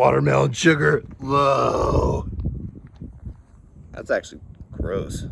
Watermelon sugar low. That's actually gross.